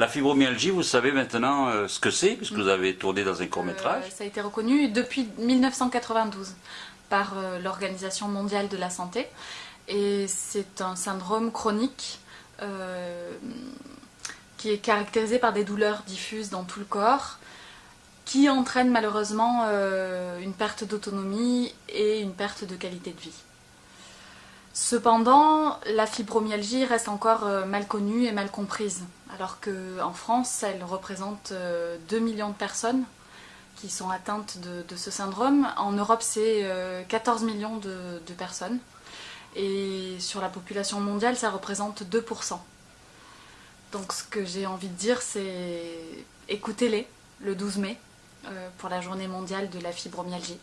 La fibromyalgie, vous savez maintenant euh, ce que c'est, puisque vous avez tourné dans un court-métrage. Euh, ça a été reconnu depuis 1992 par euh, l'Organisation mondiale de la santé. Et c'est un syndrome chronique qui est caractérisé par des douleurs diffuses dans tout le corps, qui entraîne malheureusement une perte d'autonomie et une perte de qualité de vie. Cependant, la fibromyalgie reste encore mal connue et mal comprise, alors qu'en France, elle représente 2 euh, millions de personnes qui sont atteintes de, ce syndrome. En Europe, c'est 14 euh, millions de, de, personnes. Et sur la population mondiale, ça représente 2%. Donc ce que j'ai envie de dire, c'est écoutez-les le 12 mai pour la journée mondiale de la fibromyalgie.